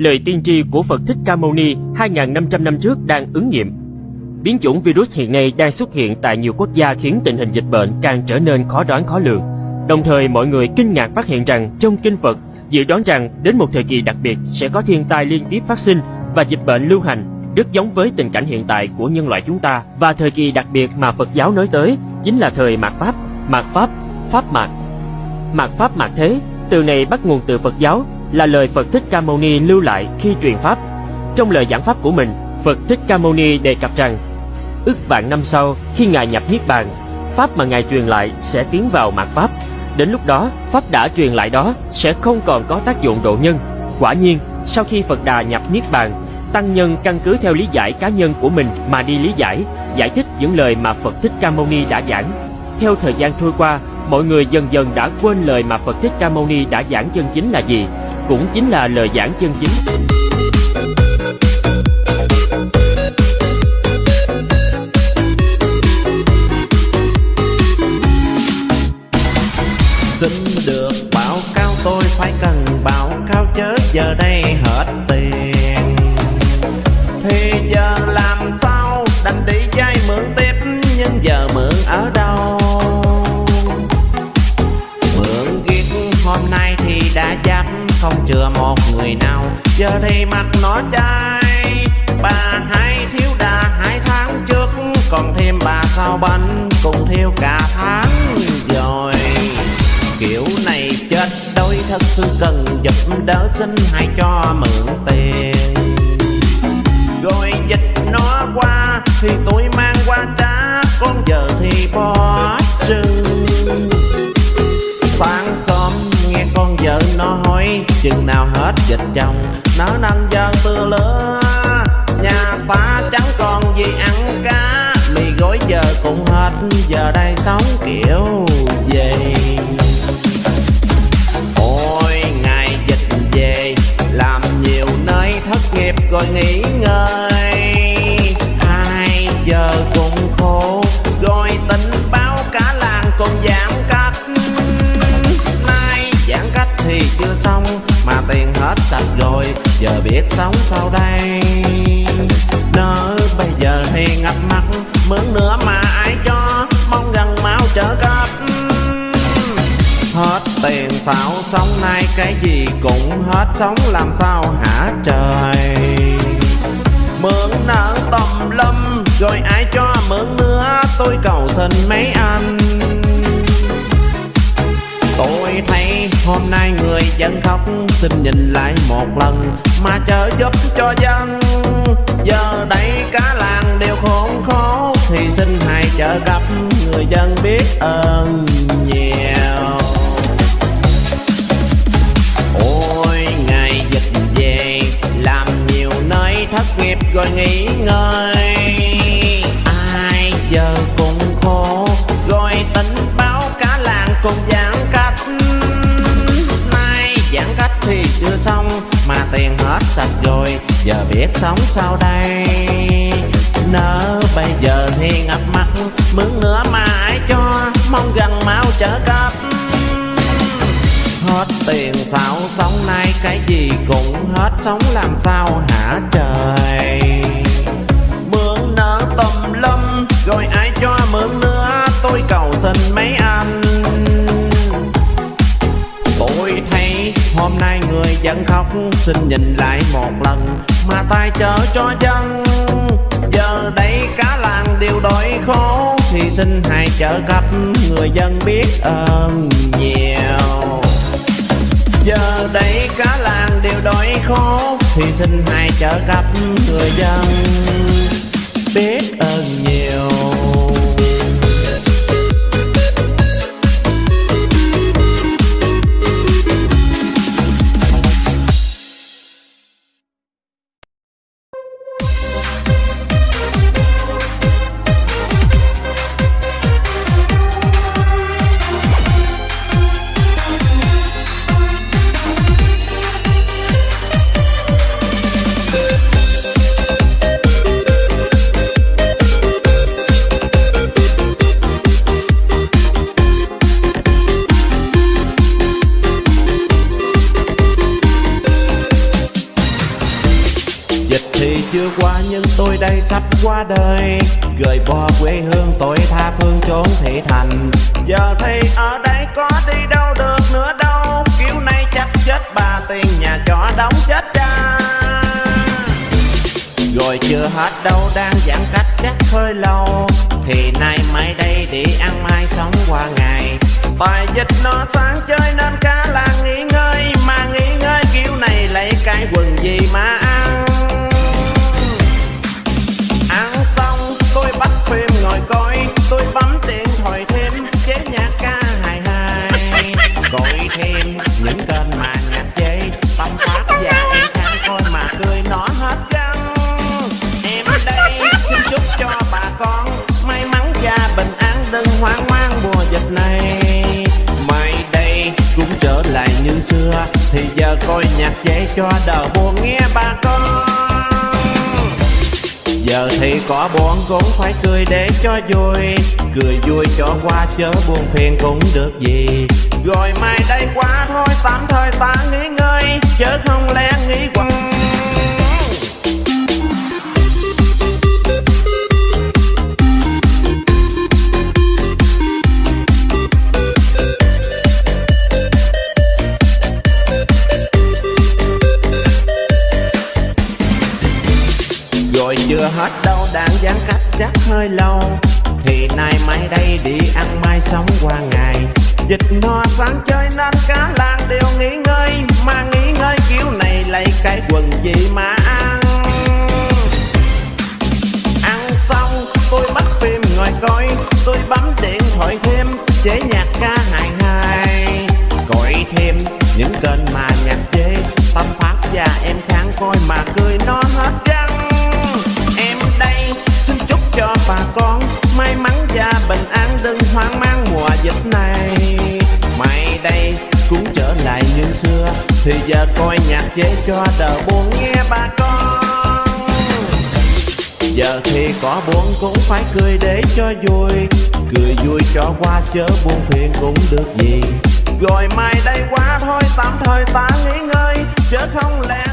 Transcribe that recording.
lời tiên tri của Phật Thích Ca Mâu Ni 2.500 năm trước đang ứng nghiệm. Biến chủng virus hiện nay đang xuất hiện tại nhiều quốc gia khiến tình hình dịch bệnh càng trở nên khó đoán khó lường. Đồng thời mọi người kinh ngạc phát hiện rằng trong kinh Phật dự đoán rằng đến một thời kỳ đặc biệt sẽ có thiên tai liên tiếp phát sinh và dịch bệnh lưu hành rất giống với tình cảnh hiện tại của nhân loại chúng ta và thời kỳ đặc biệt mà Phật giáo nói tới chính là thời mạt Pháp, mạt Pháp, Pháp mạt. Mạt Pháp mạt thế, từ này bắt nguồn từ Phật giáo là lời Phật Thích Ca Mâu Ni lưu lại khi truyền pháp. Trong lời giảng pháp của mình, Phật Thích Ca Mâu Ni đề cập rằng ức vạn năm sau khi ngài nhập niết bàn, pháp mà ngài truyền lại sẽ tiến vào mạt pháp. Đến lúc đó, pháp đã truyền lại đó sẽ không còn có tác dụng độ nhân. Quả nhiên, sau khi Phật Đà nhập niết bàn, tăng nhân căn cứ theo lý giải cá nhân của mình mà đi lý giải, giải thích những lời mà Phật Thích Ca Mâu Ni đã giảng. Theo thời gian trôi qua, mọi người dần dần đã quên lời mà Phật Thích Ca Mâu Ni đã giảng chân chính là gì, cũng chính là lời giảng chân chính. Xin được báo cáo tôi phải cần báo cáo chớ giờ đây hết tiền Thì giờ làm sao đành đi vay không chừa một người nào. Giờ thì mặt nó chai, Bà hai thiếu đà hai tháng trước, Còn thêm bà sau bánh cùng thiếu cả tháng rồi. Kiểu này chết đôi thật sự cần giúp đỡ xin hãy cho mượn tiền. Rồi dịch nó qua thì tôi mang qua trả Con giờ thì bỏ trừng Chừng nào hết dịch chồng. Nó nâng giờ tư lứa, Nhà ta chẳng còn gì ăn cá. Mì gói giờ cũng hết, Giờ đây sống kiểu gì. Ôi, ngày dịch về, Làm nhiều nơi thất nghiệp rồi nghỉ ngơi. Hai giờ cũng khổ, Rồi tình báo cả làng còn về. Giờ biết sống sau đây. Nỡ bây giờ thì ngập mặt Mướn nữa mà ai cho Mong gần máu trở cấp Hết tiền xạo sống nay, cái gì cũng hết, Sống làm sao hả trời? Mượn nợ tầm lâm, Rồi ai cho mượn nữa, Tôi cầu xin mấy anh. Hôm nay người dân khóc, Xin nhìn lại một lần. Mà chờ giúp cho dân, Giờ đây cả làng đều khốn khó. Thì xin hãy trợ cấp Người dân biết ơn nhiều. Ôi, ngày dịch về, Làm nhiều nơi thất nghiệp rồi nghỉ ngơi. Ai giờ cũng tiền hết sạch rồi. Giờ biết sống sao đây. Nỡ bây giờ thì ngập mặt Mướn nữa mà ai cho. Mong gần mau trở cấp. Hết tiền sao sống nay cái gì cũng hết, Sống làm sao hả trời? Xin nhìn lại một lần Mà tay chở cho dân Giờ đây cả làng đều đói khổ Thì xin hãy trợ cấp Người dân biết ơn nhiều. Giờ đây cả làng đều đói khổ Thì xin hãy trợ cấp người dân Biết ơn nhiều. Chưa qua nhưng tôi đây sắp qua đời. Gửi bỏ quê hương tôi tha phương chốn thị thành. Giờ thì ở đây có đi đâu được nữa đâu. Kiểu này chắc chết bà tiền nhà trọ đóng chết cha. Rồi chưa hết đâu, đang giãn cách chắc hơi lâu. Thì nay mai đây đi ăn mai sống qua ngày. Bài dịch nó sáng chơi nên cả làng nghỉ ngơi. Mà nghỉ ngơi kiểu này lấy cái quần gì mà tôi nhạc chế cho đời buồn, nghe bà con. Giờ thì có buồn cũng phải cười để cho vui. Cười vui cho qua, chớ buồn phiền cũng được gì. Rồi mai đây qua thôi tạm thời ta nghỉ ngơi, Chớ không lẽ nghĩ quăng chưa hết đâu đang giãn cách chắc hơi lâu. Thì nay mai đây đi ăn mai sống qua ngày. Dịch no sáng chơi nên cả làng đều nghỉ ngơi. Mà nghỉ ngơi kiểu này lấy cái quần gì mà ăn? Ăn xong, tôi bắt phim ngồi coi. Tôi bấm điện thoại thêm, chế nhạc ca hài hài. Gọi thêm những kênh đừng hoang mang mùa dịch này. Mày đây cũng trở lại như xưa, Thì giờ coi nhạc chế cho đỡ buồn nghe bà con. Giờ thì có buồn cũng phải cười để cho vui, Cười vui cho qua chớ buồn phiền cũng được gì. Rồi mai đây qua thôi, tạm thời ta nghỉ ngơi, Chớ không lẽ